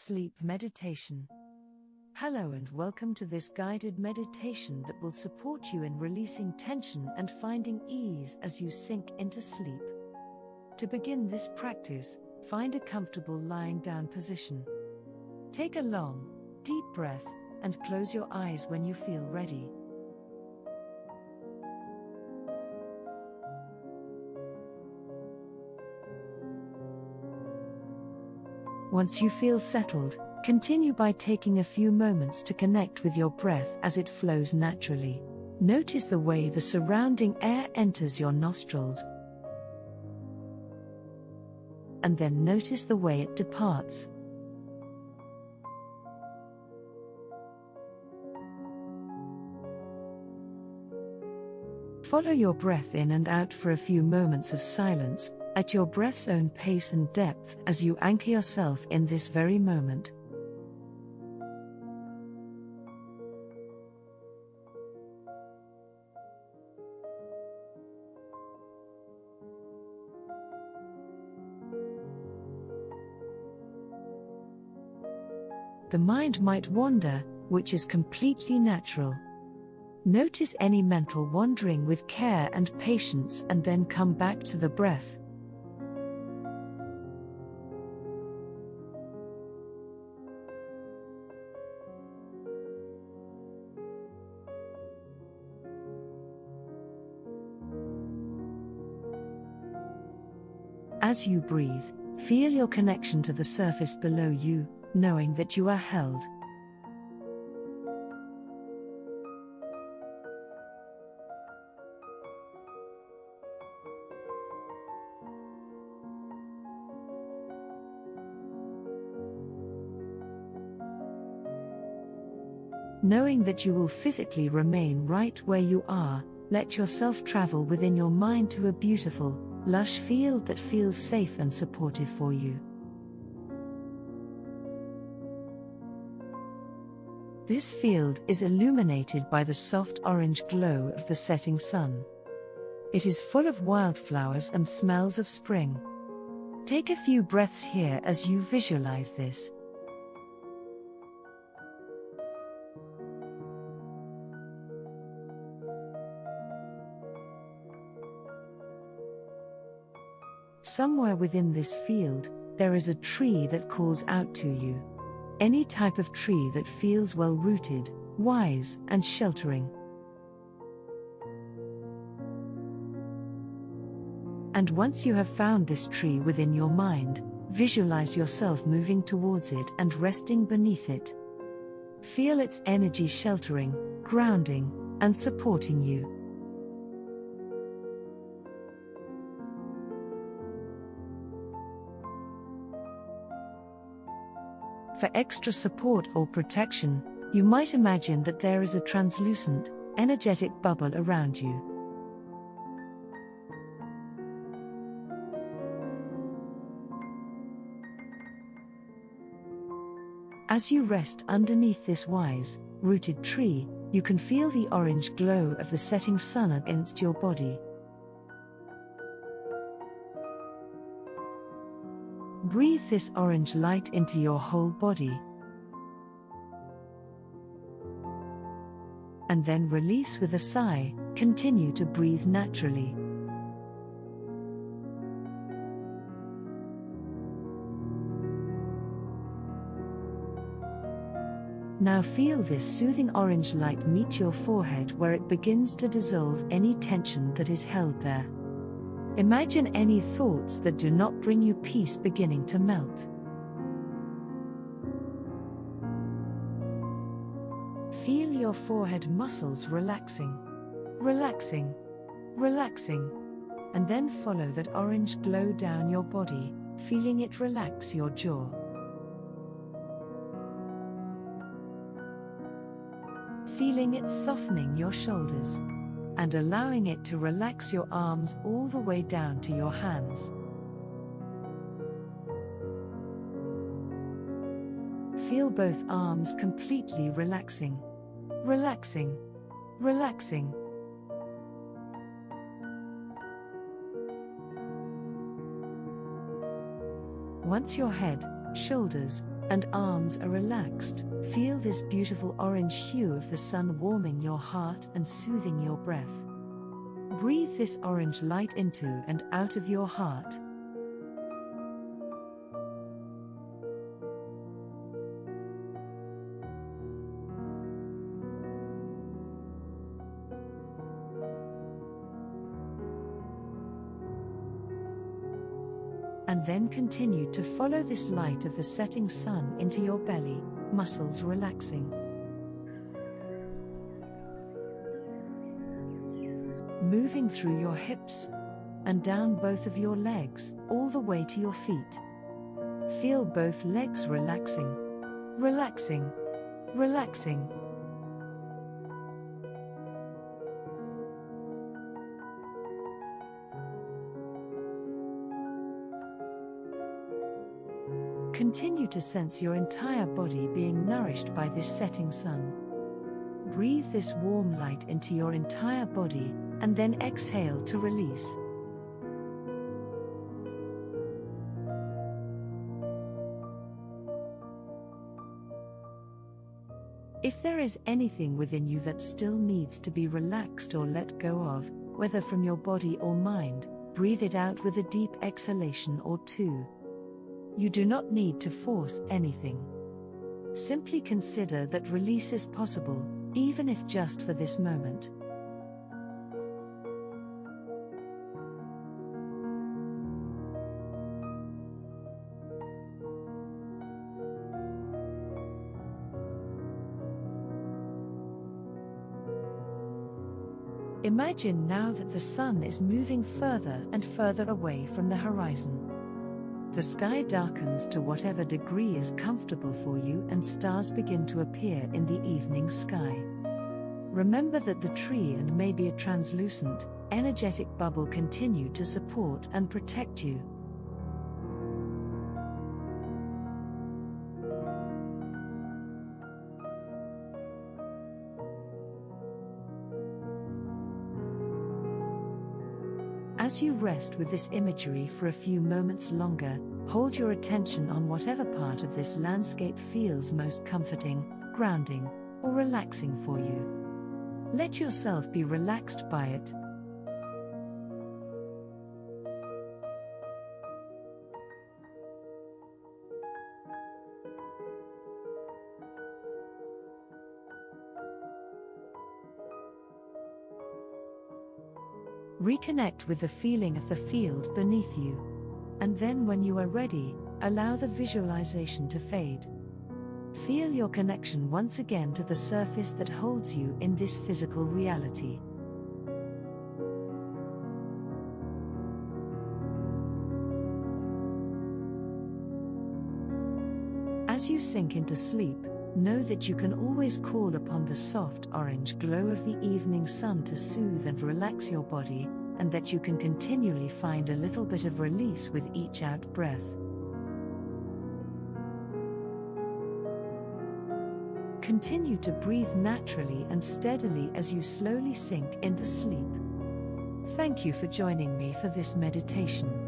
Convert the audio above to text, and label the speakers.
Speaker 1: Sleep Meditation. Hello and welcome to this guided meditation that will support you in releasing tension and finding ease as you sink into sleep. To begin this practice, find a comfortable lying down position. Take a long, deep breath and close your eyes when you feel ready. Once you feel settled, continue by taking a few moments to connect with your breath as it flows naturally. Notice the way the surrounding air enters your nostrils, and then notice the way it departs. Follow your breath in and out for a few moments of silence, at your breath's own pace and depth as you anchor yourself in this very moment. The mind might wander, which is completely natural. Notice any mental wandering with care and patience and then come back to the breath. As you breathe, feel your connection to the surface below you, knowing that you are held. Knowing that you will physically remain right where you are, let yourself travel within your mind to a beautiful, lush field that feels safe and supportive for you. This field is illuminated by the soft orange glow of the setting sun. It is full of wildflowers and smells of spring. Take a few breaths here as you visualize this. Somewhere within this field, there is a tree that calls out to you. Any type of tree that feels well rooted, wise, and sheltering. And once you have found this tree within your mind, visualize yourself moving towards it and resting beneath it. Feel its energy sheltering, grounding, and supporting you. For extra support or protection, you might imagine that there is a translucent, energetic bubble around you. As you rest underneath this wise, rooted tree, you can feel the orange glow of the setting sun against your body. Breathe this orange light into your whole body. And then release with a sigh, continue to breathe naturally. Now feel this soothing orange light meet your forehead where it begins to dissolve any tension that is held there. Imagine any thoughts that do not bring you peace beginning to melt. Feel your forehead muscles relaxing, relaxing, relaxing, and then follow that orange glow down your body, feeling it relax your jaw. Feeling it softening your shoulders and allowing it to relax your arms all the way down to your hands. Feel both arms completely relaxing. Relaxing. Relaxing. Once your head, shoulders, and arms are relaxed. Feel this beautiful orange hue of the sun warming your heart and soothing your breath. Breathe this orange light into and out of your heart. And then continue to follow this light of the setting sun into your belly, muscles relaxing. Moving through your hips and down both of your legs, all the way to your feet. Feel both legs relaxing, relaxing, relaxing. Continue to sense your entire body being nourished by this setting sun. Breathe this warm light into your entire body, and then exhale to release. If there is anything within you that still needs to be relaxed or let go of, whether from your body or mind, breathe it out with a deep exhalation or two. You do not need to force anything. Simply consider that release is possible, even if just for this moment. Imagine now that the sun is moving further and further away from the horizon. The sky darkens to whatever degree is comfortable for you, and stars begin to appear in the evening sky. Remember that the tree and maybe a translucent, energetic bubble continue to support and protect you. As you rest with this imagery for a few moments longer, hold your attention on whatever part of this landscape feels most comforting, grounding, or relaxing for you. Let yourself be relaxed by it, Reconnect with the feeling of the field beneath you. And then, when you are ready, allow the visualization to fade. Feel your connection once again to the surface that holds you in this physical reality. As you sink into sleep, Know that you can always call upon the soft orange glow of the evening sun to soothe and relax your body, and that you can continually find a little bit of release with each out breath. Continue to breathe naturally and steadily as you slowly sink into sleep. Thank you for joining me for this meditation.